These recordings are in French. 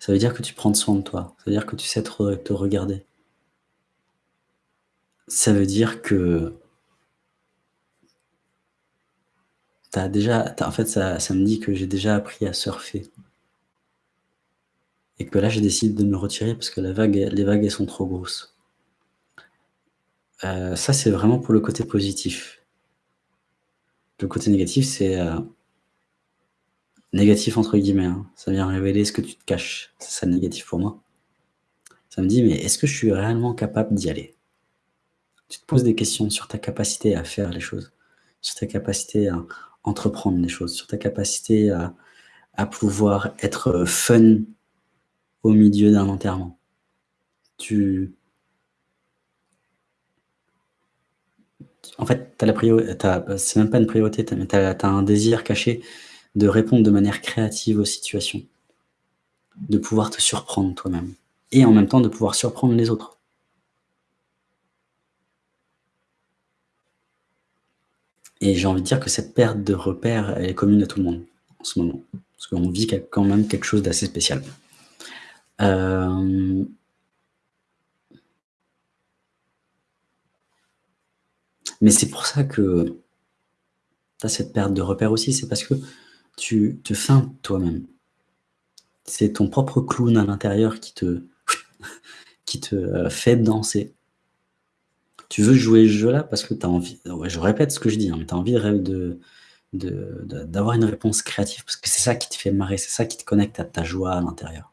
Ça veut dire que tu prends soin de toi. Ça veut dire que tu sais te regarder. Ça veut dire que as déjà en fait, ça me dit que j'ai déjà appris à surfer. Et que là, je décide de me retirer parce que les vagues, sont trop grosses. Heu, ça, c'est vraiment pour le côté positif. Le côté négatif, c'est, heu «négatif» entre guillemets, hein. Ça vient révéler ce que tu te caches. C'est ça le négatif pour moi. Ça me dit: «Mais est-ce que je suis réellement capable d'y aller?» Tu te poses des questions sur ta capacité à faire les choses, sur ta capacité à entreprendre les choses, sur ta capacité à pouvoir être, heu, fun au milieu d'un enterrement. Tu en fait, c'est même pas une priorité, as tu as un désir caché de répondre de manière créative aux situations. De pouvoir te surprendre toi-même et en même temps de pouvoir surprendre les autres. Et j'ai envie de dire que cette perte de repères, elle est commune à tout le monde, en ce moment. Parce qu'on vit quand même quelque chose d'assez spécial. Hem mais c'est pour ça que tu as cette perte de repères aussi, c'est parce que tu te feintes toi-même. C'est ton propre clown à l'intérieur qui te heu, fait danser. Tu veux jouer ce jeu-là parce que tu as envie ouais, je répète ce que je dis, hein, mais tu as envie d'avoir une réponse créative parce que c'est ça qui te fait marrer, c'est ça qui te connecte à ta joie à l'intérieur.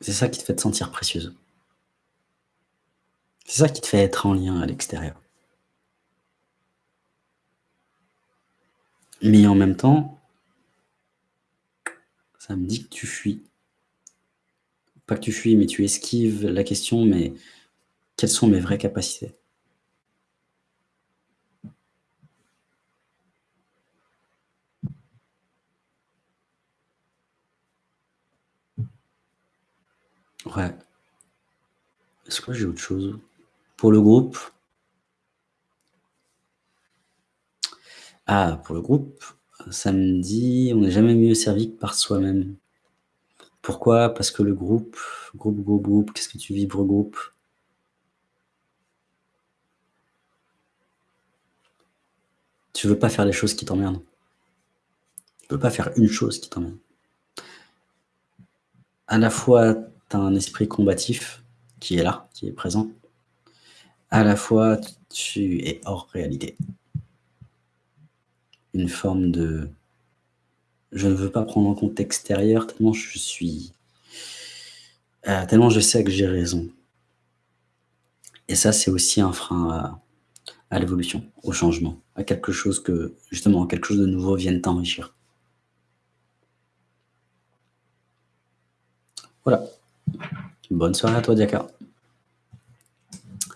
C'est ça qui te fait te sentir précieuse. C'est ça qui te fait être en lien à l'extérieur. Mais en même temps ça me dit que tu fuis. Pas que tu fuis, mais tu esquives la question, mais quelles sont mes vraies capacités? Ouais. Est-ce que j'ai autre chose? Pour le groupe Ah, pour le groupe, ça me dit: «On n'est jamais mieux servi que par soi-même». Pourquoi? Parce que le groupe groupe, groupe, groupe, qu'est-ce que tu vibres groupe? Tu veux pas faire les choses qui t'emmerdent. Tu peux pas faire une chose qui t'emmerde. À la fois, tu as un esprit combatif qui est là, qui est présent. À la fois, tu es hors réalité. Une forme de je ne veux pas prendre en compte l'extérieur tellement je suis heu, tellement je sais que j'ai raison. Et ça, c'est aussi un frein à à l'évolution, au changement, à quelque chose que justement, quelque chose de nouveau vienne t'enrichir. Voilà. Bonne soirée à toi, Diaka.